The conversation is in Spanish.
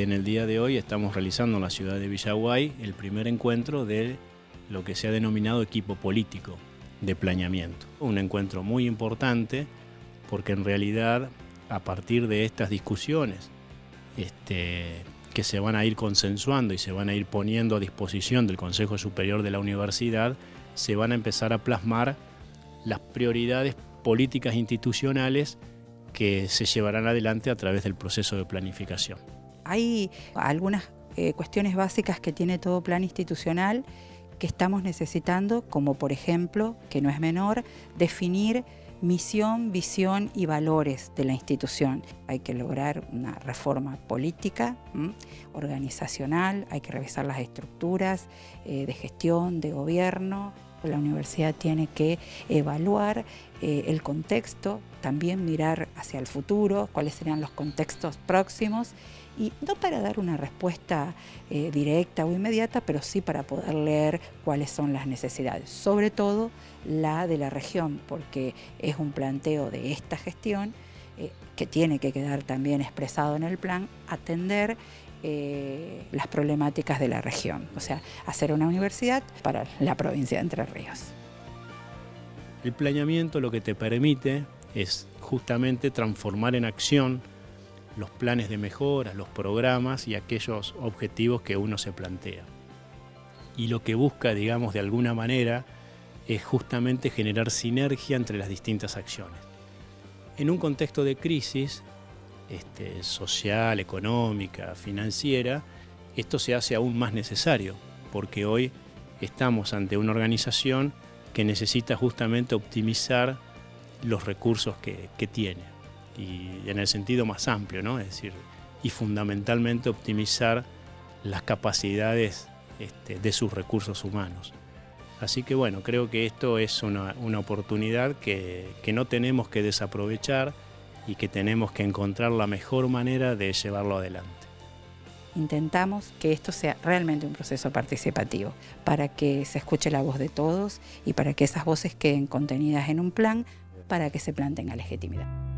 en el día de hoy estamos realizando en la ciudad de Villaguay el primer encuentro de lo que se ha denominado equipo político de planeamiento. Un encuentro muy importante porque en realidad a partir de estas discusiones este, que se van a ir consensuando y se van a ir poniendo a disposición del Consejo Superior de la Universidad, se van a empezar a plasmar las prioridades políticas institucionales que se llevarán adelante a través del proceso de planificación. Hay algunas eh, cuestiones básicas que tiene todo plan institucional que estamos necesitando, como por ejemplo, que no es menor, definir misión, visión y valores de la institución. Hay que lograr una reforma política, organizacional, hay que revisar las estructuras eh, de gestión, de gobierno. La universidad tiene que evaluar eh, el contexto, también mirar hacia el futuro, cuáles serían los contextos próximos y no para dar una respuesta eh, directa o inmediata, pero sí para poder leer cuáles son las necesidades, sobre todo la de la región, porque es un planteo de esta gestión eh, que tiene que quedar también expresado en el plan, atender las problemáticas de la región, o sea, hacer una universidad para la provincia de Entre Ríos. El planeamiento lo que te permite es justamente transformar en acción los planes de mejora, los programas y aquellos objetivos que uno se plantea. Y lo que busca, digamos, de alguna manera, es justamente generar sinergia entre las distintas acciones. En un contexto de crisis este, social, económica, financiera, esto se hace aún más necesario, porque hoy estamos ante una organización que necesita justamente optimizar los recursos que, tiene y en el sentido más amplio, ¿no? Es decir, y fundamentalmente optimizar las capacidades este, de sus recursos humanos. Así que bueno, creo que esto es una, una oportunidad que, que, no tenemos que desaprovechar y que tenemos que encontrar la mejor manera de llevarlo adelante. Intentamos que esto sea realmente un proceso participativo, para que se escuche la voz de todos y para que esas voces queden contenidas en un plan para que se planteen a legitimidad.